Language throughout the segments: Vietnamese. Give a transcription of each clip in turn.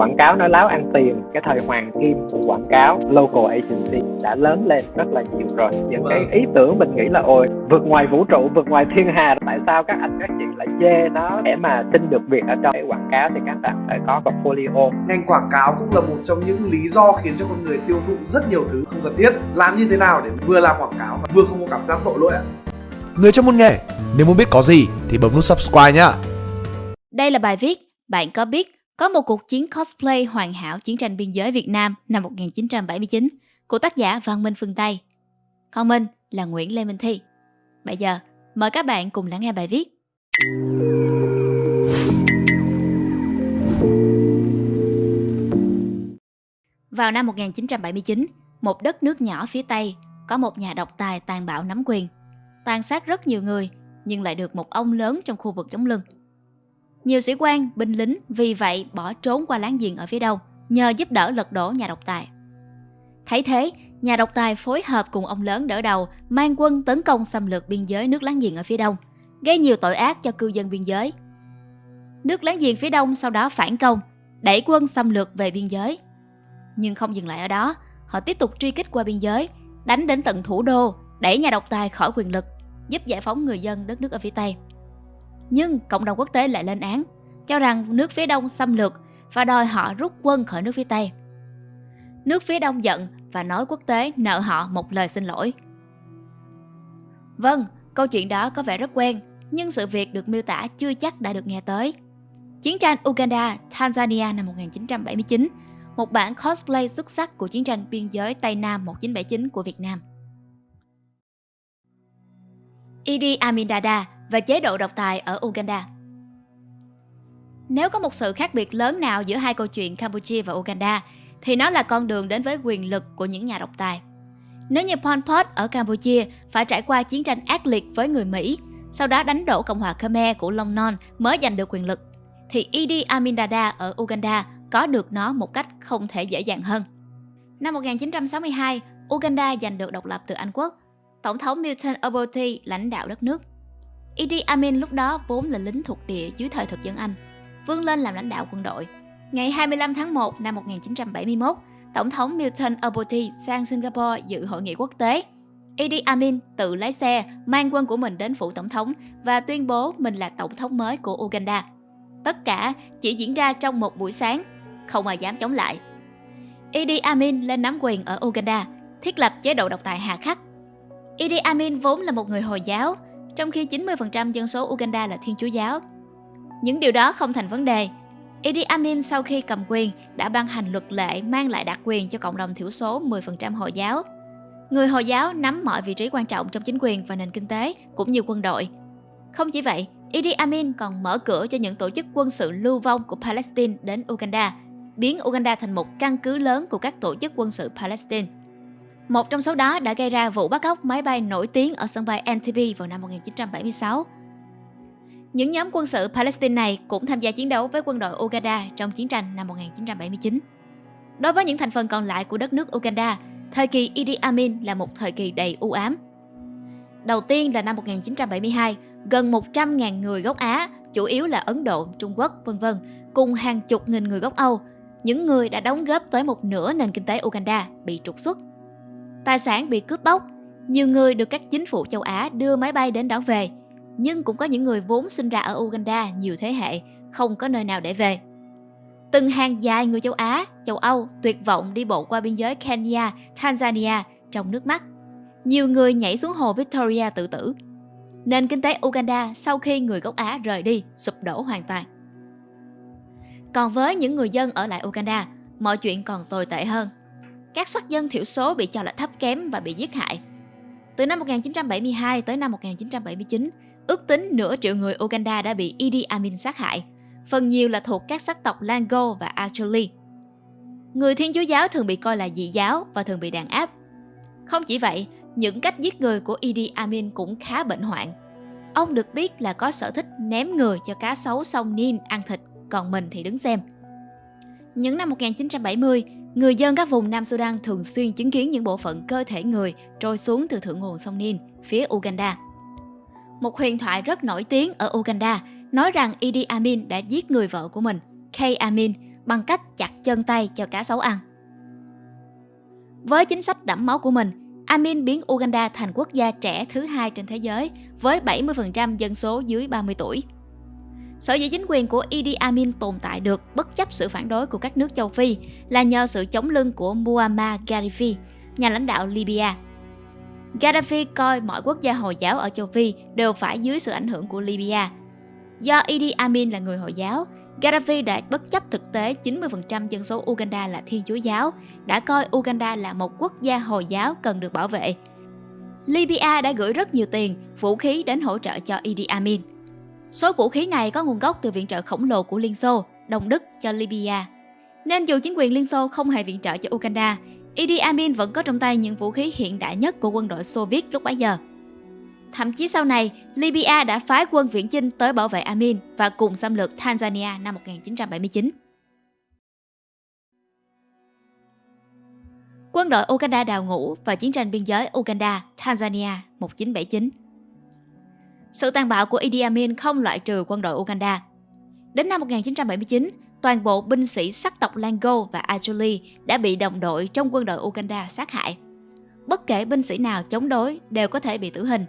quảng cáo nói láo ăn tiền. Cái thời hoàng kim của quảng cáo local agency đã lớn lên rất là nhiều rồi. Những cái Vâng. ý tưởng mình nghĩ là ôi vượt ngoài vũ trụ vượt ngoài thiên hà tại sao các anh các chị lại chê nó để mà xin được việc ở trong cái quảng cáo thì các bạn phải có portfolio. Ngành quảng cáo cũng là một trong những lý do khiến cho con người tiêu thụ rất nhiều thứ không cần thiết. Làm như thế nào để vừa làm quảng cáo và vừa không có cảm giác tội lỗi ạ? Người trong môn nghề, nếu muốn biết có gì thì bấm nút subscribe nhá. Đây là bài viết Bạn có biết có một cuộc chiến cosplay hoàn hảo chiến tranh biên giới Việt Nam năm 1979 của tác giả Văn Minh Phương Tây. Còn mình là Nguyễn Lê Minh Thi. Bây giờ, mời các bạn cùng lắng nghe bài viết. Vào năm 1979, một đất nước nhỏ phía Tây có một nhà độc tài tàn bạo nắm quyền, tàn sát rất nhiều người nhưng lại được một ông lớn trong khu vực chống lưng. Nhiều sĩ quan, binh lính vì vậy bỏ trốn qua láng giềng ở phía đông, nhờ giúp đỡ lật đổ nhà độc tài. Thấy thế, nhà độc tài phối hợp cùng ông lớn đỡ đầu mang quân tấn công xâm lược biên giới nước láng giềng ở phía đông, gây nhiều tội ác cho cư dân biên giới. Nước láng giềng phía đông sau đó phản công, đẩy quân xâm lược về biên giới. Nhưng không dừng lại ở đó, họ tiếp tục truy kích qua biên giới, đánh đến tận thủ đô, đẩy nhà độc tài khỏi quyền lực, giúp giải phóng người dân đất nước ở phía Tây. Nhưng cộng đồng quốc tế lại lên án, cho rằng nước phía đông xâm lược và đòi họ rút quân khỏi nước phía Tây. Nước phía đông giận và nói quốc tế nợ họ một lời xin lỗi. Vâng, câu chuyện đó có vẻ rất quen, nhưng sự việc được miêu tả chưa chắc đã được nghe tới. Chiến tranh Uganda, Tanzania năm 1979, một bản cosplay xuất sắc của chiến tranh biên giới Tây Nam 1979 của Việt Nam. Idi Amin Dada và chế độ độc tài ở Uganda. Nếu có một sự khác biệt lớn nào giữa hai câu chuyện Campuchia và Uganda, thì nó là con đường đến với quyền lực của những nhà độc tài. Nếu như Pol Pot ở Campuchia phải trải qua chiến tranh ác liệt với người Mỹ, sau đó đánh đổ Cộng hòa Khmer của Long Non mới giành được quyền lực, thì Idi Amin Dada ở Uganda có được nó một cách không thể dễ dàng hơn. Năm 1962, Uganda giành được độc lập từ Anh quốc. Tổng thống Milton Obote lãnh đạo đất nước. Idi Amin lúc đó vốn là lính thuộc địa dưới thời thực dân Anh, vươn lên làm lãnh đạo quân đội. Ngày 25 tháng 1 năm 1971, Tổng thống Milton Obote sang Singapore dự hội nghị quốc tế. Idi Amin tự lái xe mang quân của mình đến phủ tổng thống và tuyên bố mình là tổng thống mới của Uganda. Tất cả chỉ diễn ra trong một buổi sáng, không ai dám chống lại. Idi Amin lên nắm quyền ở Uganda, thiết lập chế độ độc tài hà khắc. Idi Amin vốn là một người Hồi giáo, trong khi 90% dân số Uganda là Thiên Chúa giáo. Những điều đó không thành vấn đề. Idi Amin sau khi cầm quyền đã ban hành luật lệ mang lại đặc quyền cho cộng đồng thiểu số 10% Hồi giáo. Người Hồi giáo nắm mọi vị trí quan trọng trong chính quyền và nền kinh tế cũng như quân đội. Không chỉ vậy, Idi Amin còn mở cửa cho những tổ chức quân sự lưu vong của Palestine đến Uganda, biến Uganda thành một căn cứ lớn của các tổ chức quân sự Palestine. Một trong số đó đã gây ra vụ bắt cóc máy bay nổi tiếng ở sân bay Entebbe vào năm 1976. Những nhóm quân sự Palestine này cũng tham gia chiến đấu với quân đội Uganda trong chiến tranh năm 1979. Đối với những thành phần còn lại của đất nước Uganda, thời kỳ Idi Amin là một thời kỳ đầy u ám. Đầu tiên là năm 1972, gần 100.000 người gốc Á, chủ yếu là Ấn Độ, Trung Quốc, vân vân, cùng hàng chục nghìn người gốc Âu, những người đã đóng góp tới một nửa nền kinh tế Uganda bị trục xuất. Tài sản bị cướp bóc, nhiều người được các chính phủ châu Á đưa máy bay đến đón về, nhưng cũng có những người vốn sinh ra ở Uganda nhiều thế hệ, không có nơi nào để về. Từng hàng dài người châu Á, châu Âu tuyệt vọng đi bộ qua biên giới Kenya, Tanzania trong nước mắt. Nhiều người nhảy xuống hồ Victoria tự tử. Nền kinh tế Uganda sau khi người gốc Á rời đi sụp đổ hoàn toàn. Còn với những người dân ở lại Uganda, mọi chuyện còn tồi tệ hơn. Các sắc dân thiểu số bị cho là thấp kém và bị giết hại. Từ năm 1972 tới năm 1979, ước tính nửa triệu người Uganda đã bị Idi Amin sát hại, phần nhiều là thuộc các sắc tộc Lango và Acholi. Người Thiên Chúa giáo thường bị coi là dị giáo và thường bị đàn áp. Không chỉ vậy, những cách giết người của Idi Amin cũng khá bệnh hoạn. Ông được biết là có sở thích ném người cho cá sấu sông Nin ăn thịt, còn mình thì đứng xem. Những năm 1970, người dân các vùng Nam Sudan thường xuyên chứng kiến những bộ phận cơ thể người trôi xuống từ thượng nguồn sông Nin, phía Uganda. Một huyền thoại rất nổi tiếng ở Uganda nói rằng Idi Amin đã giết người vợ của mình, Kay Amin, bằng cách chặt chân tay cho cá sấu ăn. Với chính sách đẫm máu của mình, Amin biến Uganda thành quốc gia trẻ thứ hai trên thế giới với 70% dân số dưới 30 tuổi. Sở dĩ chính quyền của Idi Amin tồn tại được bất chấp sự phản đối của các nước châu Phi là nhờ sự chống lưng của Muammar Gaddafi, nhà lãnh đạo Libya. Gaddafi coi mọi quốc gia Hồi giáo ở châu Phi đều phải dưới sự ảnh hưởng của Libya. Do Idi Amin là người Hồi giáo, Gaddafi đã bất chấp thực tế 90% dân số Uganda là Thiên Chúa giáo, đã coi Uganda là một quốc gia Hồi giáo cần được bảo vệ. Libya đã gửi rất nhiều tiền, vũ khí đến hỗ trợ cho Idi Amin. Số vũ khí này có nguồn gốc từ viện trợ khổng lồ của Liên Xô, Đông Đức cho Libya. Nên dù chính quyền Liên Xô không hề viện trợ cho Uganda, Idi Amin vẫn có trong tay những vũ khí hiện đại nhất của quân đội Xô Viết lúc bấy giờ. Thậm chí sau này, Libya đã phái quân viễn chinh tới bảo vệ Amin và cùng xâm lược Tanzania năm 1979. Quân đội Uganda đào ngũ và chiến tranh biên giới Uganda-Tanzania 1979. Sự tàn bạo của Idi Amin không loại trừ quân đội Uganda. Đến năm 1979, toàn bộ binh sĩ sắc tộc Lango và Ajuli đã bị đồng đội trong quân đội Uganda sát hại. Bất kể binh sĩ nào chống đối đều có thể bị tử hình.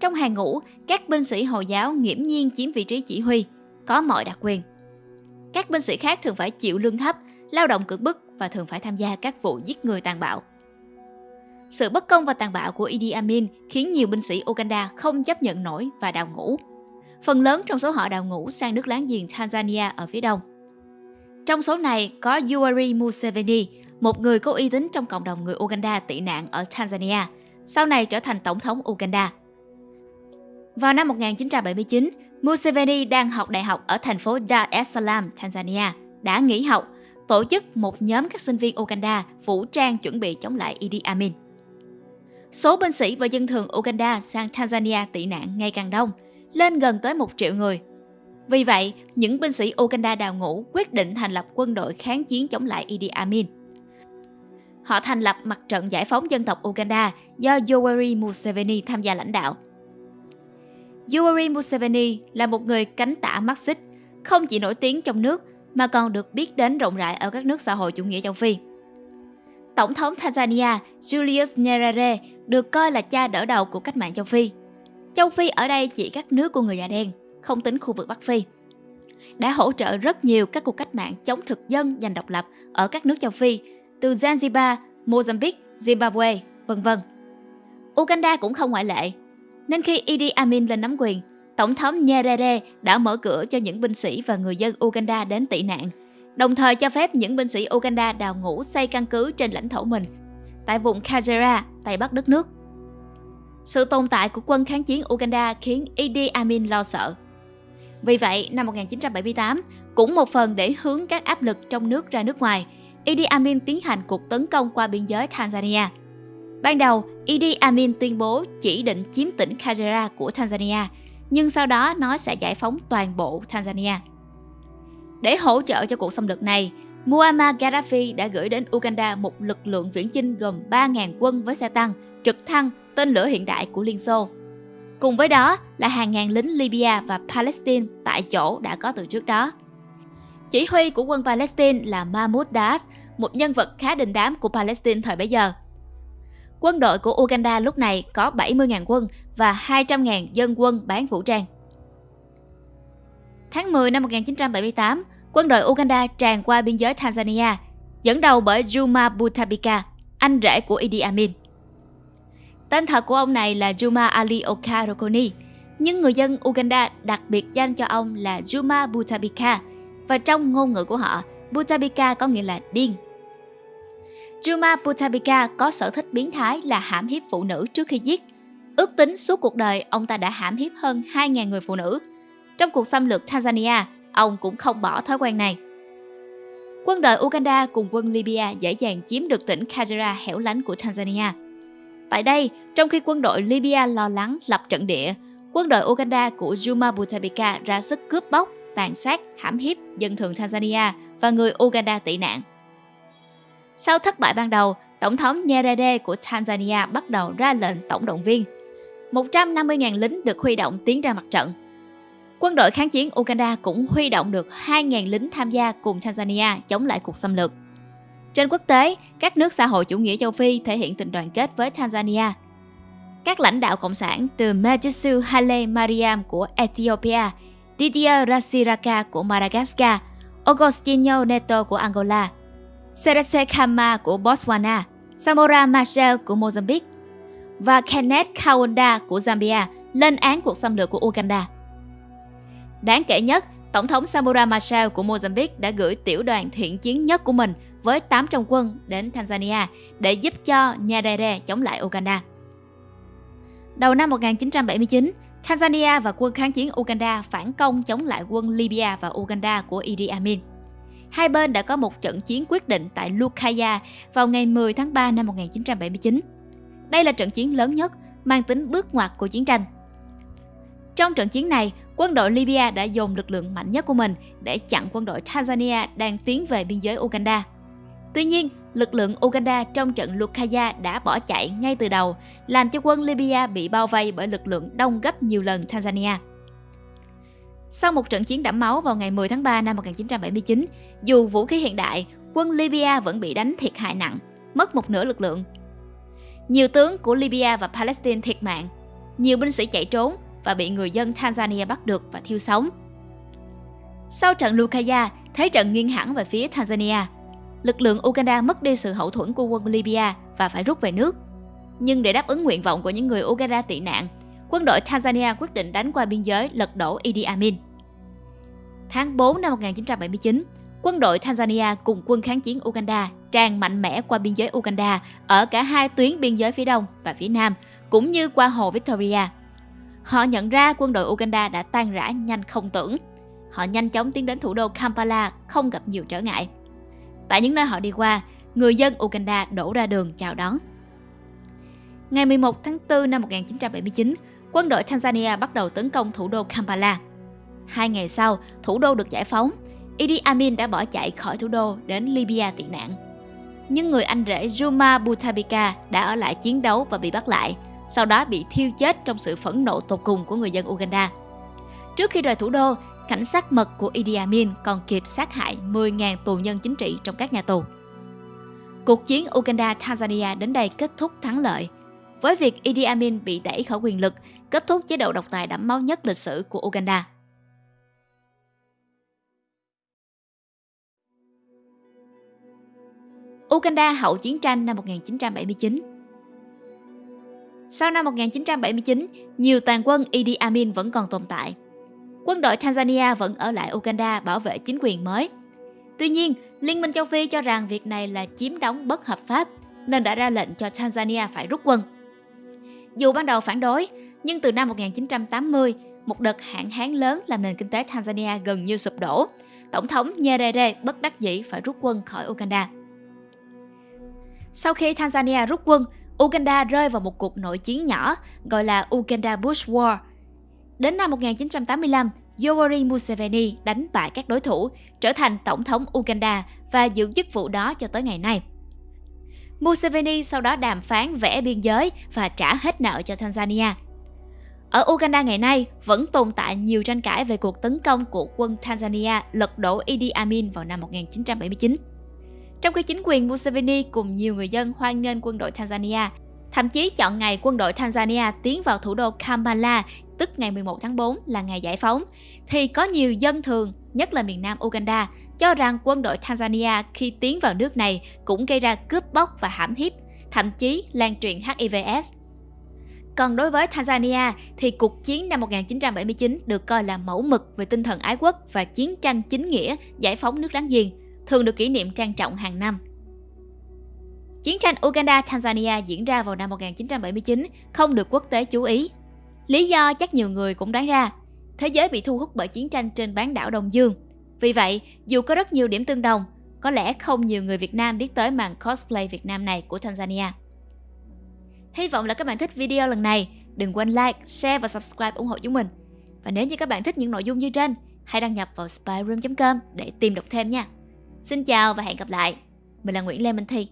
Trong hàng ngũ, các binh sĩ Hồi giáo nghiễm nhiên chiếm vị trí chỉ huy, có mọi đặc quyền. Các binh sĩ khác thường phải chịu lương thấp, lao động cưỡng bức và thường phải tham gia các vụ giết người tàn bạo. Sự bất công và tàn bạo của Idi Amin khiến nhiều binh sĩ Uganda không chấp nhận nổi và đào ngũ. Phần lớn trong số họ đào ngũ sang nước láng giềng Tanzania ở phía đông. Trong số này có Yoweri Museveni, một người có uy tín trong cộng đồng người Uganda tị nạn ở Tanzania, sau này trở thành tổng thống Uganda. Vào năm 1979, Museveni đang học đại học ở thành phố Dar es Salaam, Tanzania, đã nghỉ học, tổ chức một nhóm các sinh viên Uganda vũ trang chuẩn bị chống lại Idi Amin. Số binh sĩ và dân thường Uganda sang Tanzania tị nạn ngày càng đông, lên gần tới một triệu người. Vì vậy, những binh sĩ Uganda đào ngũ quyết định thành lập quân đội kháng chiến chống lại Idi Amin. Họ thành lập mặt trận giải phóng dân tộc Uganda do Yoweri Museveni tham gia lãnh đạo. Yoweri Museveni là một người cánh tả Marxist, không chỉ nổi tiếng trong nước mà còn được biết đến rộng rãi ở các nước xã hội chủ nghĩa châu Phi. Tổng thống Tanzania Julius Nyerere được coi là cha đỡ đầu của cách mạng châu Phi. Châu Phi ở đây chỉ các nước của người da đen, không tính khu vực Bắc Phi. Đã hỗ trợ rất nhiều các cuộc cách mạng chống thực dân giành độc lập ở các nước châu Phi, từ Zanzibar, Mozambique, Zimbabwe, vân vân. Uganda cũng không ngoại lệ. Nên khi Idi Amin lên nắm quyền, Tổng thống Nyerere đã mở cửa cho những binh sĩ và người dân Uganda đến tị nạn, đồng thời cho phép những binh sĩ Uganda đào ngũ xây căn cứ trên lãnh thổ mình tại vùng Kagera, Tây Bắc đất nước. Sự tồn tại của quân kháng chiến Uganda khiến Idi Amin lo sợ. Vì vậy, năm 1978, cũng một phần để hướng các áp lực trong nước ra nước ngoài, Idi Amin tiến hành cuộc tấn công qua biên giới Tanzania. Ban đầu, Idi Amin tuyên bố chỉ định chiếm tỉnh Kagera của Tanzania, nhưng sau đó nó sẽ giải phóng toàn bộ Tanzania. Để hỗ trợ cho cuộc xâm lược này, Muammar Gaddafi đã gửi đến Uganda một lực lượng viễn chinh gồm 3.000 quân với xe tăng, trực thăng, tên lửa hiện đại của Liên Xô. Cùng với đó là hàng ngàn lính Libya và Palestine tại chỗ đã có từ trước đó. Chỉ huy của quân Palestine là Mahmoud Das, một nhân vật khá đình đám của Palestine thời bấy giờ. Quân đội của Uganda lúc này có 70.000 quân và 200.000 dân quân bán vũ trang. Tháng 10 năm 1978, quân đội Uganda tràn qua biên giới Tanzania, dẫn đầu bởi Juma Butabika, anh rể của Idi Amin. Tên thật của ông này là Juma Ali Okarokoni, nhưng người dân Uganda đặc biệt danh cho ông là Juma Butabika, và trong ngôn ngữ của họ, Butabika có nghĩa là điên. Juma Butabika có sở thích biến thái là hãm hiếp phụ nữ trước khi giết. Ước tính suốt cuộc đời, ông ta đã hãm hiếp hơn 2.000 người phụ nữ. Trong cuộc xâm lược Tanzania, ông cũng không bỏ thói quen này. Quân đội Uganda cùng quân Libya dễ dàng chiếm được tỉnh Kagera hẻo lánh của Tanzania. Tại đây, trong khi quân đội Libya lo lắng lập trận địa, quân đội Uganda của Juma Butabika ra sức cướp bóc, tàn sát, hãm hiếp dân thường Tanzania và người Uganda tị nạn. Sau thất bại ban đầu, Tổng thống Nyerere của Tanzania bắt đầu ra lệnh tổng động viên. 150.000 lính được huy động tiến ra mặt trận. Quân đội kháng chiến Uganda cũng huy động được 2.000 lính tham gia cùng Tanzania chống lại cuộc xâm lược. Trên quốc tế, các nước xã hội chủ nghĩa châu Phi thể hiện tình đoàn kết với Tanzania. Các lãnh đạo cộng sản từ Mengistu Haile Mariam của Ethiopia, Didier Rasiraka của Madagascar, Agostinho Neto của Angola, Seretse Khama của Botswana, Samora Machel của Mozambique và Kenneth Kaunda của Zambia lên án cuộc xâm lược của Uganda. Đáng kể nhất, Tổng thống Samora Machel của Mozambique đã gửi tiểu đoàn thiện chiến nhất của mình với 800 quân đến Tanzania để giúp cho Nyerere chống lại Uganda. Đầu năm 1979, Tanzania và quân kháng chiến Uganda phản công chống lại quân Libya và Uganda của Idi Amin. Hai bên đã có một trận chiến quyết định tại Lukaya vào ngày 10 tháng 3 năm 1979. Đây là trận chiến lớn nhất, mang tính bước ngoặt của chiến tranh. Trong trận chiến này, quân đội Libya đã dồn lực lượng mạnh nhất của mình để chặn quân đội Tanzania đang tiến về biên giới Uganda. Tuy nhiên, lực lượng Uganda trong trận Lukaya đã bỏ chạy ngay từ đầu, làm cho quân Libya bị bao vây bởi lực lượng đông gấp nhiều lần Tanzania. Sau một trận chiến đẫm máu vào ngày 10 tháng 3 năm 1979, dù vũ khí hiện đại, quân Libya vẫn bị đánh thiệt hại nặng, mất một nửa lực lượng. Nhiều tướng của Libya và Palestine thiệt mạng, nhiều binh sĩ chạy trốn và bị người dân Tanzania bắt được và thiêu sống. Sau trận Lukaya, thế trận nghiêng hẳn về phía Tanzania. Lực lượng Uganda mất đi sự hậu thuẫn của quân Libya và phải rút về nước. Nhưng để đáp ứng nguyện vọng của những người Uganda tị nạn, quân đội Tanzania quyết định đánh qua biên giới lật đổ Idi Amin. Tháng 4 năm 1979, quân đội Tanzania cùng quân kháng chiến Uganda tràn mạnh mẽ qua biên giới Uganda ở cả hai tuyến biên giới phía đông và phía nam, cũng như qua hồ Victoria. Họ nhận ra quân đội Uganda đã tan rã nhanh không tưởng. Họ nhanh chóng tiến đến thủ đô Kampala không gặp nhiều trở ngại. Tại những nơi họ đi qua, người dân Uganda đổ ra đường chào đón. Ngày 11 tháng 4 năm 1979, quân đội Tanzania bắt đầu tấn công thủ đô Kampala. Hai ngày sau, thủ đô được giải phóng. Idi Amin đã bỏ chạy khỏi thủ đô đến Libya tị nạn. Nhưng người anh rể Juma Butabika đã ở lại chiến đấu và bị bắt lại, sau đó bị thiêu chết trong sự phẫn nộ tột cùng của người dân Uganda. Trước khi rời thủ đô, cảnh sát mật của Idi Amin còn kịp sát hại 10.000 tù nhân chính trị trong các nhà tù. Cuộc chiến Uganda-Tanzania đến đây kết thúc thắng lợi, với việc Idi Amin bị đẩy khỏi quyền lực, kết thúc chế độ độc tài đẫm máu nhất lịch sử của Uganda. Uganda hậu chiến tranh năm 1979 sau năm 1979, nhiều tàn quân Idi Amin vẫn còn tồn tại. Quân đội Tanzania vẫn ở lại Uganda bảo vệ chính quyền mới. Tuy nhiên, Liên minh châu Phi cho rằng việc này là chiếm đóng bất hợp pháp, nên đã ra lệnh cho Tanzania phải rút quân. Dù ban đầu phản đối, nhưng từ năm 1980, một đợt hạn hán lớn làm nền kinh tế Tanzania gần như sụp đổ. Tổng thống Nyerere bất đắc dĩ phải rút quân khỏi Uganda. Sau khi Tanzania rút quân, Uganda rơi vào một cuộc nội chiến nhỏ gọi là Uganda Bush War. Đến năm 1985, Yoweri Museveni đánh bại các đối thủ, trở thành tổng thống Uganda và giữ chức vụ đó cho tới ngày nay. Museveni sau đó đàm phán vẽ biên giới và trả hết nợ cho Tanzania. Ở Uganda ngày nay vẫn tồn tại nhiều tranh cãi về cuộc tấn công của quân Tanzania lật đổ Idi Amin vào năm 1979. Trong khi chính quyền Museveni cùng nhiều người dân hoan nghênh quân đội Tanzania, thậm chí chọn ngày quân đội Tanzania tiến vào thủ đô Kampala, tức ngày 11 tháng 4 là ngày giải phóng, thì có nhiều dân thường, nhất là miền nam Uganda, cho rằng quân đội Tanzania khi tiến vào nước này cũng gây ra cướp bóc và hãm hiếp, thậm chí lan truyền HIVS. Còn đối với Tanzania thì cuộc chiến năm 1979 được coi là mẫu mực về tinh thần ái quốc và chiến tranh chính nghĩa giải phóng nước láng giềng, thường được kỷ niệm trang trọng hàng năm. Chiến tranh Uganda-Tanzania diễn ra vào năm 1979 không được quốc tế chú ý. Lý do chắc nhiều người cũng đoán ra, thế giới bị thu hút bởi chiến tranh trên bán đảo Đông Dương. Vì vậy, dù có rất nhiều điểm tương đồng, có lẽ không nhiều người Việt Nam biết tới màn cosplay Việt Nam này của Tanzania. Hy vọng là các bạn thích video lần này. Đừng quên like, share và subscribe ủng hộ chúng mình. Và nếu như các bạn thích những nội dung như trên, hãy đăng nhập vào spyroom.com để tìm đọc thêm nha. Xin chào và hẹn gặp lại. Mình là Nguyễn Lê Minh Thi.